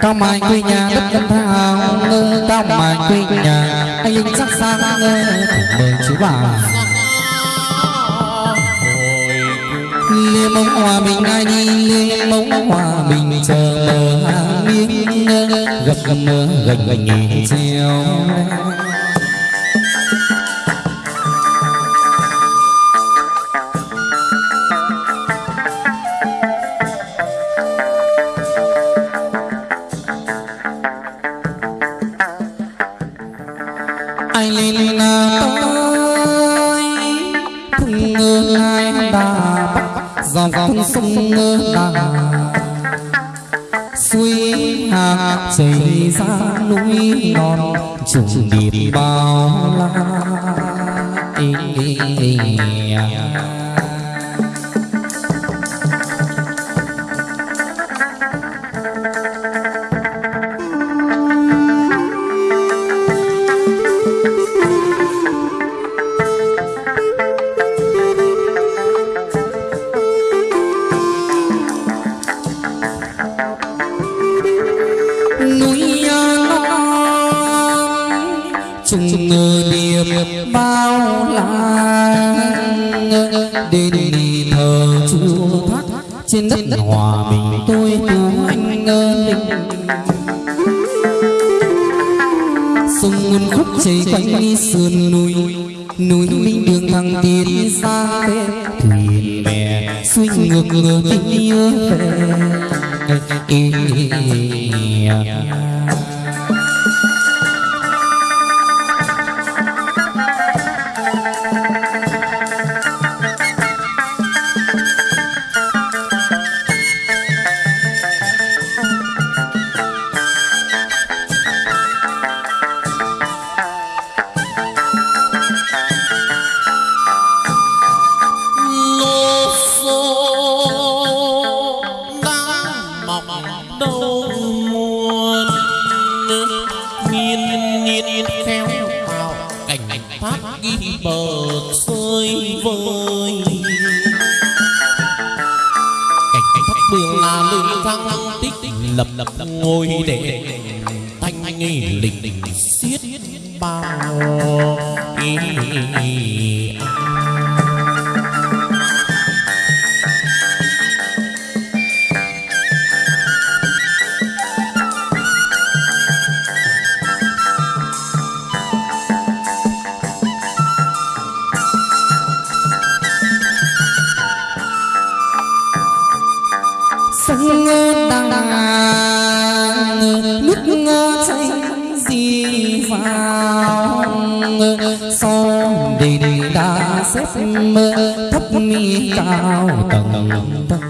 cao mai quê nhà, đất tân thao ngơ cao mai quê nhà. Anh linh sắc sang ngơ, mời chú bà. Liêm mông hòa bình ai đi liêm mông hòa bình chờ mờ hàng miếng gặp gặp mơ gành gành chiều. Lên tới thung ngơ hai đà bắc dòng con sông ngơ đà suối hạc chảy ra núi non, trùng điệp bao la. Nghiệp bao la đến đi thờ chúa trên đất hòa bình tôi tu anh ơi sông nguồn khúc chảy quanh sườn núi núi minh đường thăng tiến xa thuyền bè xuôi ngược ngược tình yêu về đâu muôn nghiên nghiên theo vào cảnh thác ghi bờ sơi vơi. Cảnh thác đường là lưng thăng tích lập lập ngồi để thanh nghi lịch lịch xiết bao ý sông đá thấp mi cao tầng tầng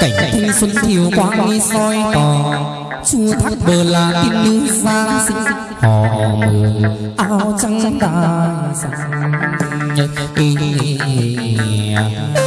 cảnh thanh xuân thiều quang soi tỏ chua thác bờ là tin như giang sinh họ mường áo trắng ta sạc nhật nhà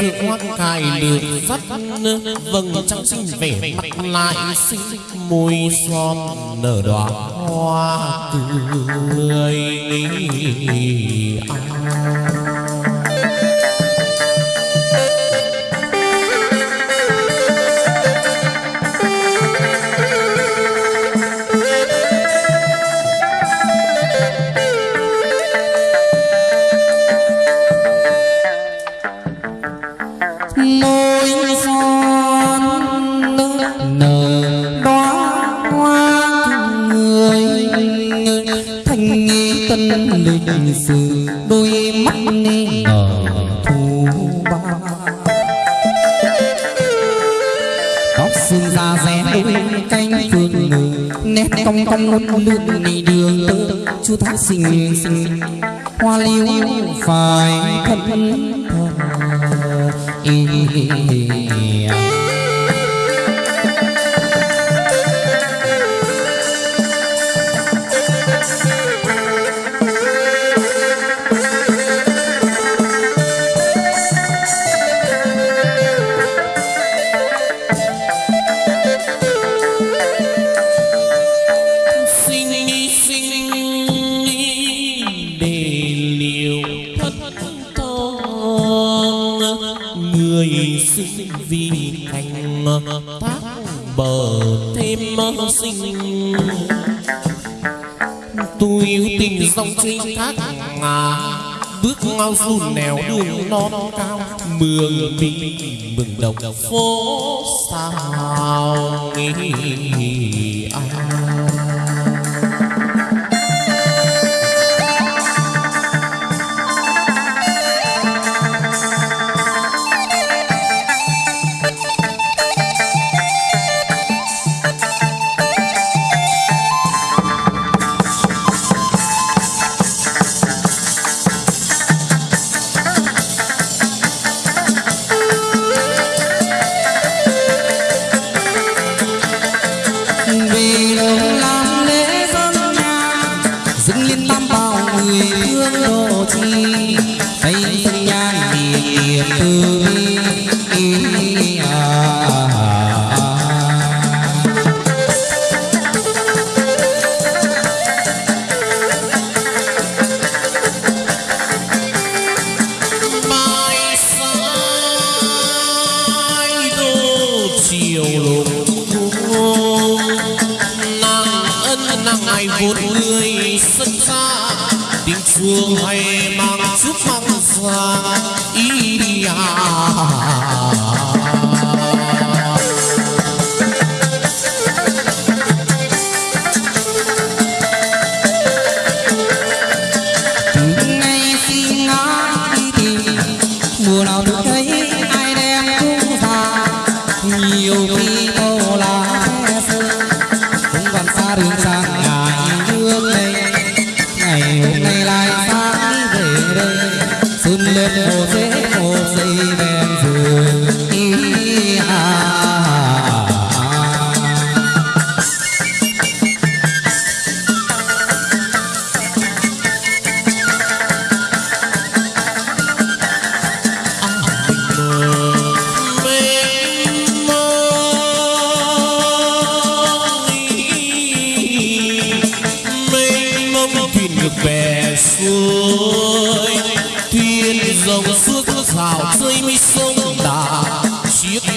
thượng hoa cài lửa sắt vầng trăng xinh vẻ mặt lại xinh môi son nở đóa hoa cười môi con con đường này đường tơ, chú thái sinh sinh hoa liễu phải thân thờ vì thành tác bờ thêm sinh. Tôi yêu tình dòng trên thác ngà, bước ngao run nèo đường non cao, mường mình mừng đồng phố sao nghỉ ai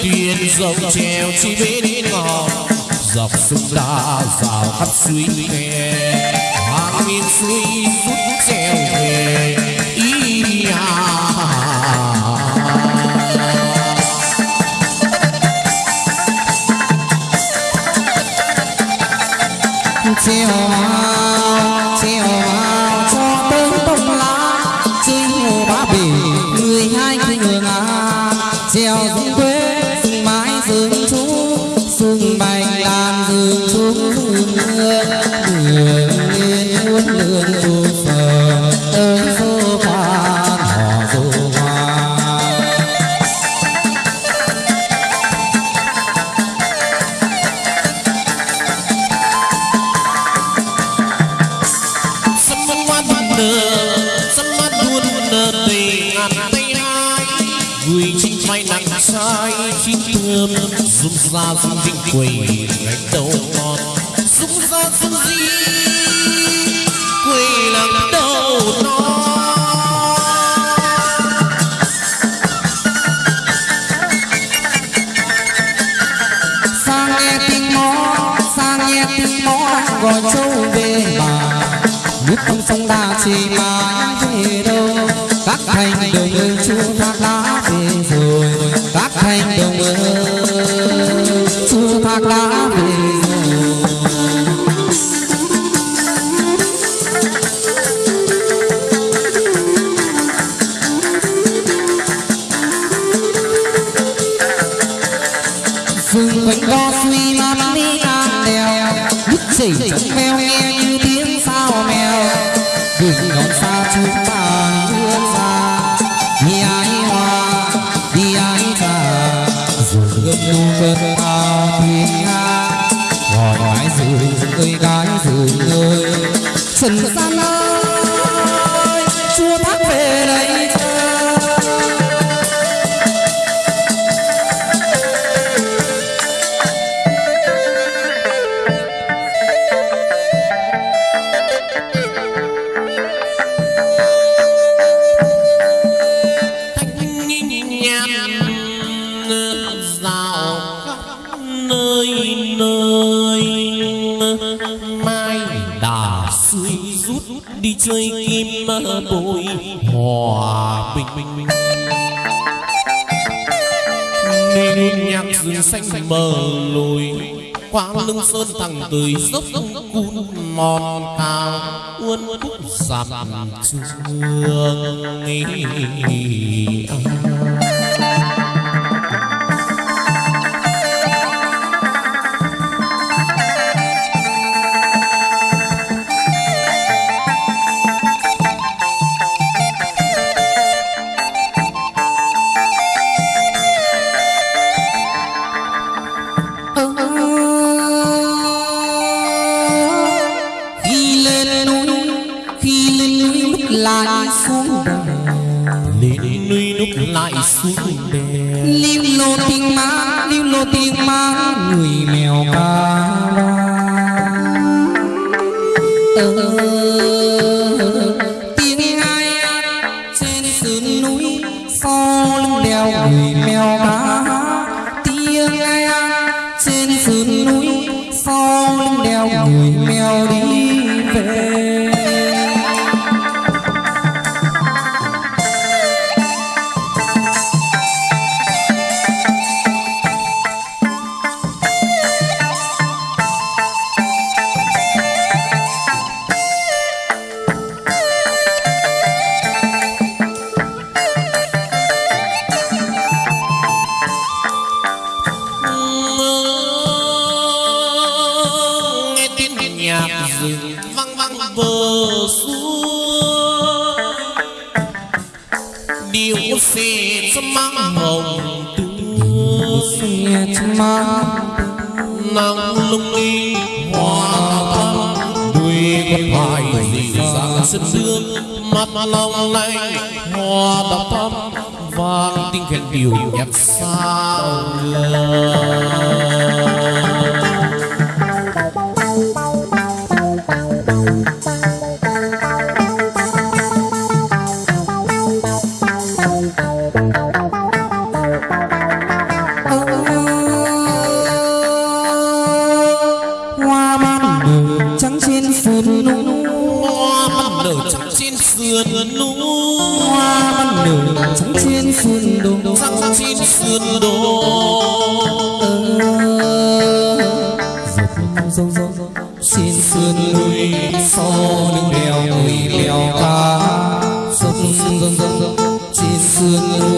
tuyên dòng treo chi bên ngò dọc sông đa rào khắp suối nghe hàng nghìn suối rút treo về, ý nhà treo vào treo vào cho tới tông lá, trên hồ ba bể người hai người ngà. Treo nơ tùy ngàn tay hai Người chính may nặng sai Chi thương Dung ra dung vinh quỳ Gánh đầu con Dung ra dung di Quỳ lặng đầu non. Gọi châu về bà. Nước không sông đà chỉ mà về aceita. Nhạc rừng xanh bờ lùi qua lưng sơn thẳng tới dốc cun mòn cao uốn khúc sạp sương Oh. Nắng lung linh hoa thắm đuôi con hoài dịu sương mắt long lanh hoa đào thắm vang tiếng khen điều nhạc sao ta ca sông sông sông sông xin sương